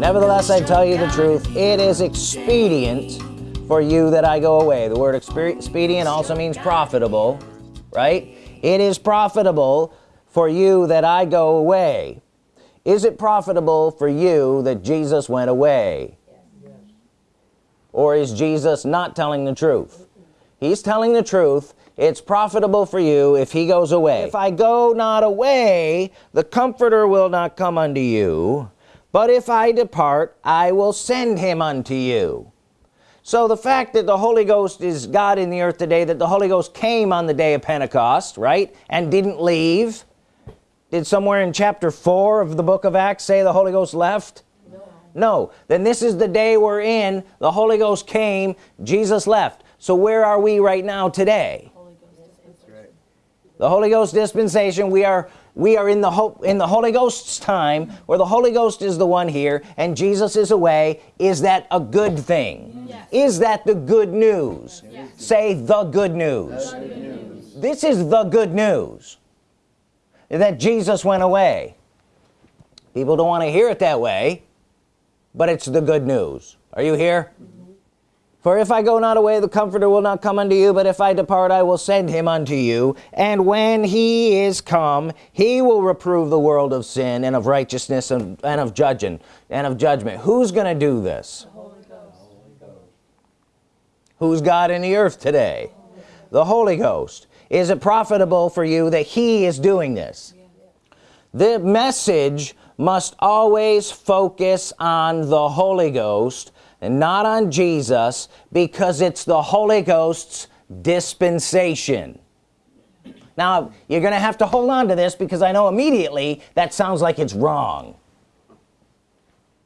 nevertheless I tell you the truth it is expedient for you that I go away. The word expedient also means profitable right? It is profitable for you that I go away. Is it profitable for you that Jesus went away? Or is Jesus not telling the truth? He's telling the truth. It's profitable for you if he goes away. If I go not away the comforter will not come unto you but if I depart I will send him unto you. So the fact that the Holy Ghost is God in the earth today that the Holy Ghost came on the day of Pentecost right and didn't leave did somewhere in chapter 4 of the book of Acts say the Holy Ghost left? No, no. then this is the day we're in. The Holy Ghost came. Jesus left. So where are we right now today the Holy Ghost dispensation we are we are in the hope in the Holy Ghost's time where the Holy Ghost is the one here and Jesus is away is that a good thing yes. is that the good news yes. say the good news. the good news this is the good news that Jesus went away people don't want to hear it that way but it's the good news are you here. For if I go not away the comforter will not come unto you but if I depart I will send him unto you. And when he is come he will reprove the world of sin and of righteousness and, and of judging and of judgment. Who's gonna do this? Who's God in the earth today? The Holy Ghost. Is it profitable for you that he is doing this? The message must always focus on the Holy Ghost and not on Jesus because it's the Holy Ghost's dispensation. Now you're gonna have to hold on to this because I know immediately that sounds like it's wrong.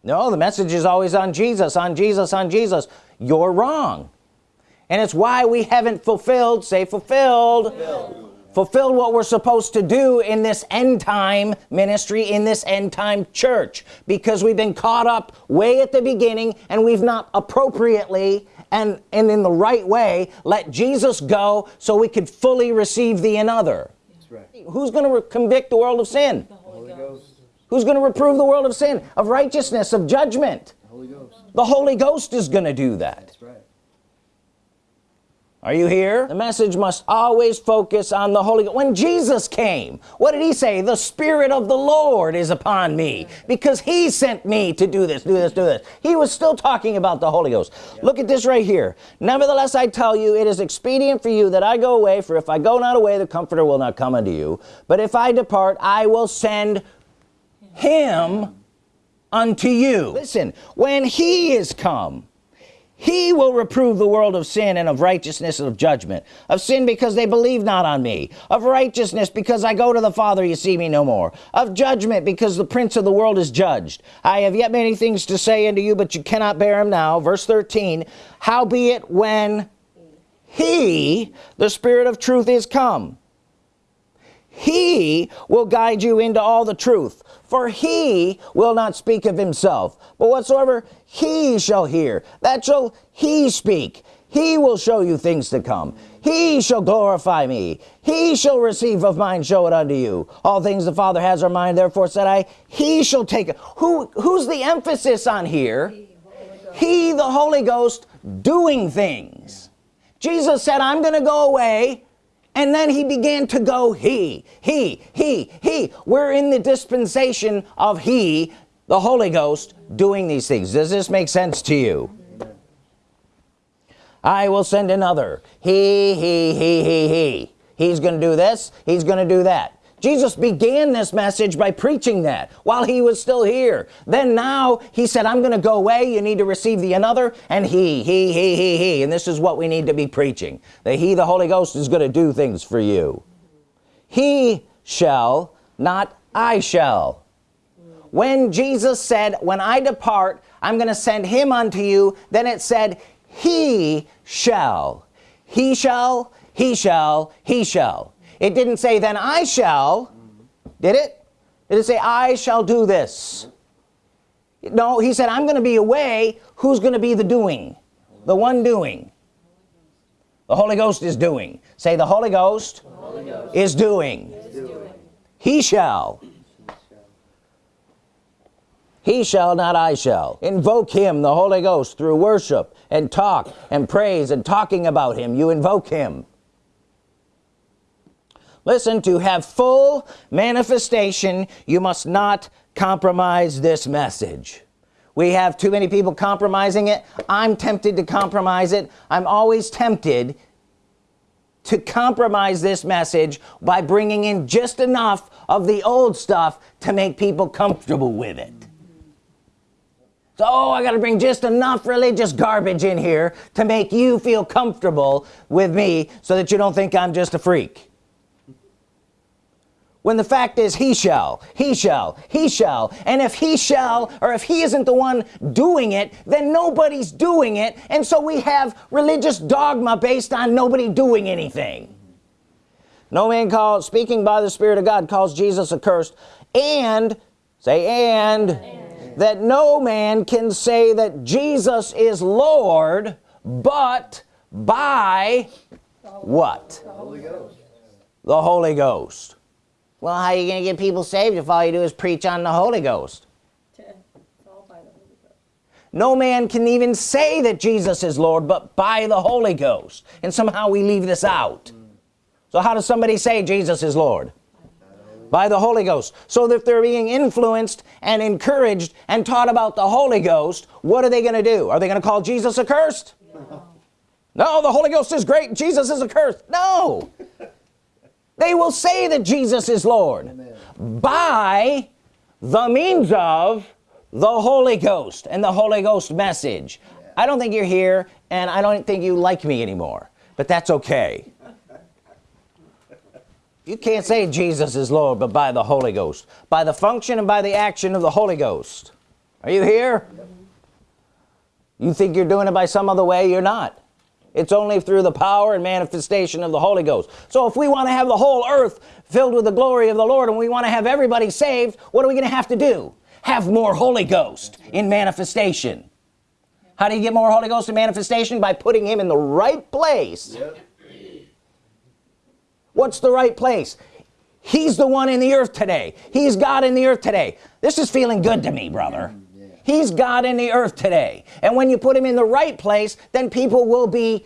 No the message is always on Jesus on Jesus on Jesus. You're wrong. And it's why we haven't fulfilled say fulfilled. Fulfilled, fulfilled what we're supposed to do in this end time ministry in this end time church because we've been caught up way at the beginning and we've not appropriately and and in the right way let Jesus go so we could fully receive the another. Right. who's going to convict the world of sin? The Holy Ghost. who's going to reprove the world of sin? Of righteousness of judgment. The Holy Ghost, the Holy Ghost is going to do that are you here? The message must always focus on the Holy Ghost. When Jesus came what did he say? The Spirit of the Lord is upon me because he sent me to do this do this do this. He was still talking about the Holy Ghost. Look at this right here. Nevertheless I tell you it is expedient for you that I go away for if I go not away the comforter will not come unto you. But if I depart I will send him unto you. Listen when he is come he will reprove the world of sin and of righteousness and of judgment of sin because they believe not on me of righteousness because I go to the Father you see me no more of judgment because the prince of the world is judged. I have yet many things to say unto you but you cannot bear them now. Verse 13 howbeit when he the spirit of truth is come? He will guide you into all the truth for he will not speak of himself but whatsoever he shall hear that shall he speak. He will show you things to come. He shall glorify me. He shall receive of mine show it unto you. All things the father has are mine. Therefore said I he shall take it. Who who's the emphasis on here? He the Holy Ghost doing things. Jesus said I'm gonna go away and then he began to go he he he he. We're in the dispensation of he the Holy Ghost doing these things. Does this make sense to you? I will send another. He he he he he. He's gonna do this. He's gonna do that Jesus began this message by preaching that while he was still here. Then now he said I'm gonna go away. You need to receive the another and he he he he he. And this is what we need to be preaching. That he the Holy Ghost is gonna do things for you. He shall not I shall. When Jesus said when I depart I'm gonna send him unto you then it said he shall. He shall he shall he shall it didn't say then I shall did it? Did it say I shall do this no he said I'm gonna be away who's gonna be the doing? The one doing. The Holy Ghost is doing. Say the Holy Ghost, the Holy Ghost is, doing. is doing. He shall. He shall not I shall. Invoke him the Holy Ghost through worship and talk and praise and talking about him. You invoke him listen to have full manifestation you must not compromise this message. We have too many people compromising it. I'm tempted to compromise it. I'm always tempted to compromise this message by bringing in just enough of the old stuff to make people comfortable with it. So oh, I gotta bring just enough religious garbage in here to make you feel comfortable with me so that you don't think I'm just a freak when the fact is he shall he shall he shall. And if he shall or if he isn't the one doing it then nobody's doing it. And so we have religious dogma based on nobody doing anything. No man calls speaking by the Spirit of God calls Jesus accursed. And say and, and. that no man can say that Jesus is Lord but by what? The Holy Ghost, the Holy Ghost well how are you gonna get people saved if all you do is preach on the Holy Ghost? No man can even say that Jesus is Lord but by the Holy Ghost and somehow we leave this out. So how does somebody say Jesus is Lord? By the Holy Ghost. So that they're being influenced and encouraged and taught about the Holy Ghost what are they gonna do? Are they gonna call Jesus accursed? No, no the Holy Ghost is great. Jesus is accursed. No they will say that Jesus is Lord Amen. by the means of the Holy Ghost and the Holy Ghost message. Yeah. I don't think you're here and I don't think you like me anymore but that's okay. You can't say Jesus is Lord but by the Holy Ghost. By the function and by the action of the Holy Ghost. Are you here? You think you're doing it by some other way? You're not it's only through the power and manifestation of the Holy Ghost. So if we want to have the whole earth filled with the glory of the Lord and we want to have everybody saved what are we gonna have to do? Have more Holy Ghost in manifestation. How do you get more Holy Ghost in manifestation? By putting him in the right place. Yep. what's the right place? He's the one in the earth today. He's God in the earth today. This is feeling good to me brother he's God in the earth today. And when you put him in the right place then people will be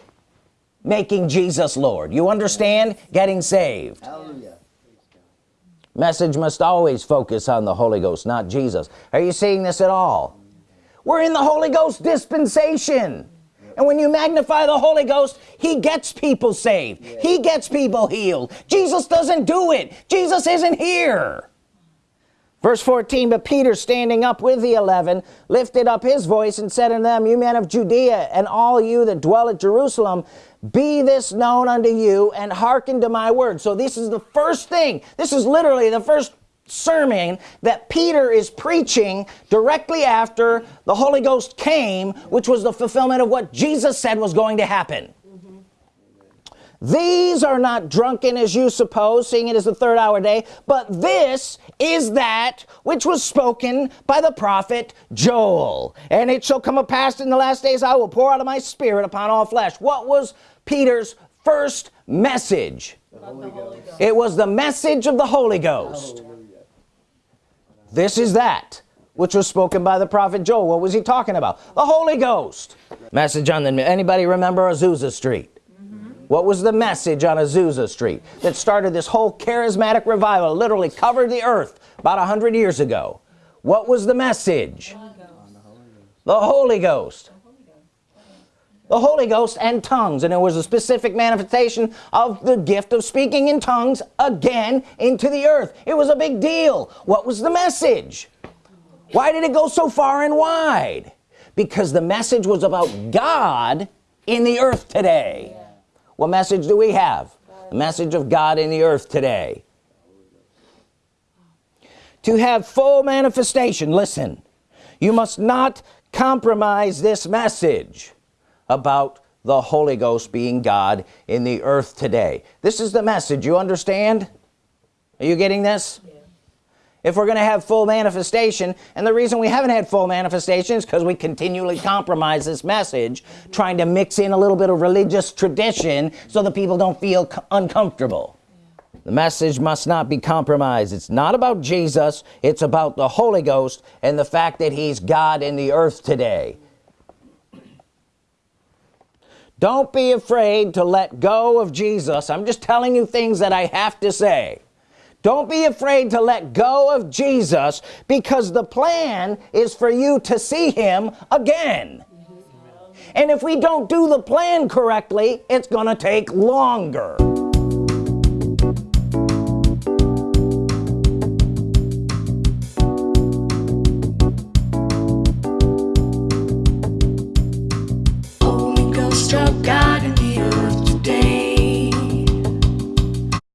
making Jesus Lord. You understand? Getting saved. Hallelujah. message must always focus on the Holy Ghost not Jesus. Are you seeing this at all? We're in the Holy Ghost dispensation. And when you magnify the Holy Ghost he gets people saved. He gets people healed. Jesus doesn't do it. Jesus isn't here verse 14 but Peter standing up with the eleven lifted up his voice and said unto them you men of Judea and all you that dwell at Jerusalem be this known unto you and hearken to my word. So this is the first thing. This is literally the first sermon that Peter is preaching directly after the Holy Ghost came which was the fulfillment of what Jesus said was going to happen these are not drunken as you suppose seeing it as the third hour day but this is that which was spoken by the prophet Joel. And it shall come to pass in the last days I will pour out of my spirit upon all flesh. What was Peter's first message? It was the message of the Holy Ghost. This is that which was spoken by the prophet Joel. What was he talking about? The Holy Ghost. Message on the anybody remember Azusa Street what was the message on Azusa Street that started this whole charismatic revival literally covered the earth about a hundred years ago? What was the message? The Holy Ghost. The Holy Ghost and tongues. And it was a specific manifestation of the gift of speaking in tongues again into the earth. It was a big deal. What was the message? Why did it go so far and wide? Because the message was about God in the earth today what message do we have? The message of God in the earth today. To have full manifestation listen you must not compromise this message about the Holy Ghost being God in the earth today. This is the message you understand? Are you getting this? Yeah. If we're gonna have full manifestation. And the reason we haven't had full manifestation is because we continually compromise this message trying to mix in a little bit of religious tradition so that people don't feel uncomfortable. The message must not be compromised. It's not about Jesus. It's about the Holy Ghost and the fact that he's God in the earth today. Don't be afraid to let go of Jesus. I'm just telling you things that I have to say don't be afraid to let go of Jesus because the plan is for you to see him again. And if we don't do the plan correctly it's gonna take longer